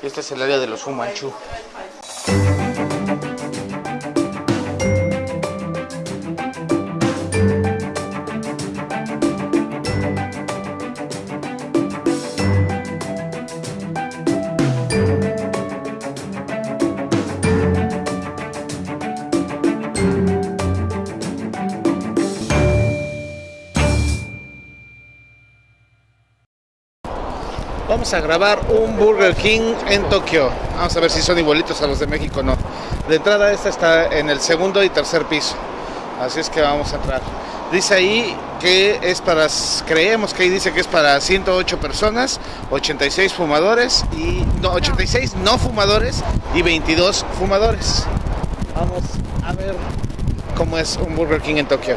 Este es el área de los Fu Vamos a grabar un Burger King en Tokio. Vamos a ver si son igualitos a los de México o no. De entrada esta está en el segundo y tercer piso. Así es que vamos a entrar. Dice ahí que es para, creemos que ahí dice que es para 108 personas, 86 fumadores y no, 86 no fumadores y 22 fumadores. Vamos a ver cómo es un Burger King en Tokio.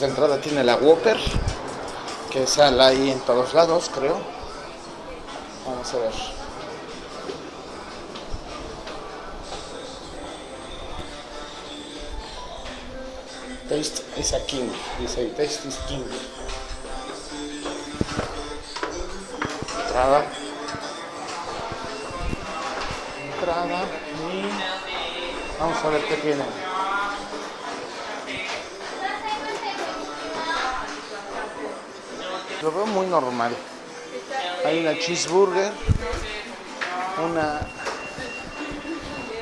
De entrada tiene la Whopper, que sale ahí en todos lados, creo. Vamos a ver. Taste is a king, dice ahí, taste is king. Entrada. Entrada y vamos a ver qué tiene. Lo veo muy normal. Hay una cheeseburger, una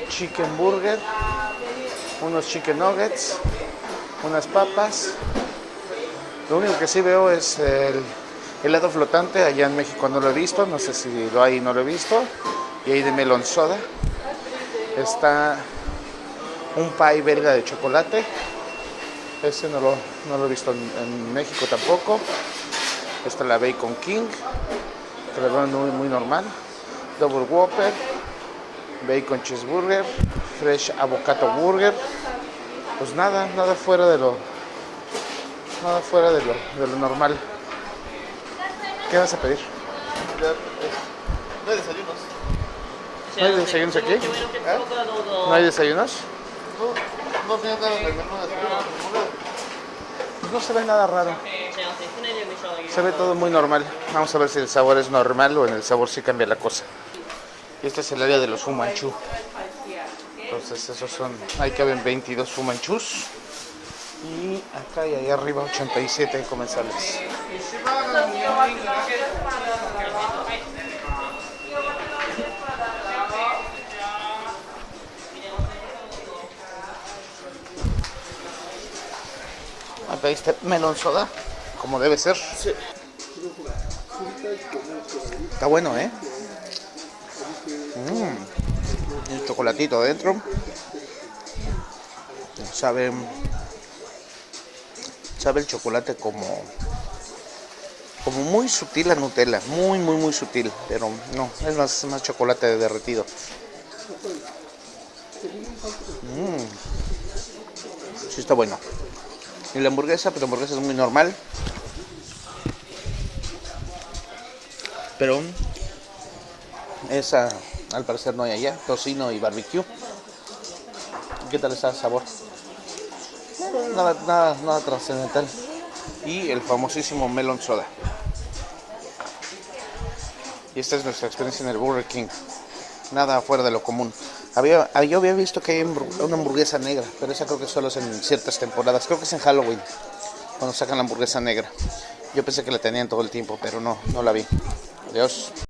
chicken burger, unos chicken nuggets, unas papas. Lo único que sí veo es el helado flotante. Allá en México no lo he visto, no sé si lo hay no lo he visto. Y hay de melon soda. Está un pie belga de chocolate. Ese no lo, no lo he visto en, en México tampoco. Esta es la Bacon King, que la veo muy, muy normal. Double Whopper, Bacon Cheeseburger, Fresh Avocado Burger. Pues nada, nada fuera de lo, nada fuera de lo, de lo normal. ¿Qué vas a pedir? No hay desayunos. ¿No hay desayunos aquí? ¿No hay desayunos? No, no tiene nada en el menú de desayuno. Pues no se ve nada raro. Se ve todo muy normal. Vamos a ver si el sabor es normal o en el sabor sí cambia la cosa. Y este es el área de los fumanchú. Entonces esos son, ahí caben 22 fumanchús. Y acá y ahí arriba 87 comensales. Acá este melón soda, como debe ser. Está bueno, ¿eh? Mm. El chocolatito adentro. Sabe. Sabe el chocolate como. Como muy sutil la Nutella. Muy, muy, muy sutil. Pero no, es más, más chocolate derretido. Mm. Sí, está bueno. Y la hamburguesa, pero la hamburguesa es muy normal. Pero esa al parecer no hay allá, tocino y barbecue. ¿Qué tal está el sabor? Nada, nada, nada trascendental. Y el famosísimo melon soda. Y esta es nuestra experiencia en el Burger King. Nada fuera de lo común. Había, yo había visto que hay una hamburguesa negra, pero esa creo que solo es en ciertas temporadas. Creo que es en Halloween, cuando sacan la hamburguesa negra. Yo pensé que la tenían todo el tiempo, pero no, no la vi. Adiós.